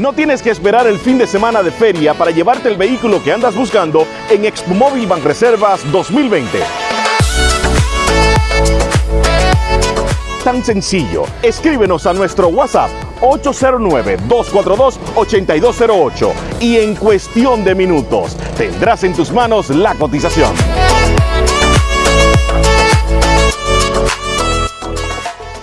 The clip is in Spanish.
No tienes que esperar el fin de semana de feria para llevarte el vehículo que andas buscando en Expo Móvil Banreservas 2020. Tan sencillo, escríbenos a nuestro WhatsApp 809-242-8208 y en cuestión de minutos tendrás en tus manos la cotización.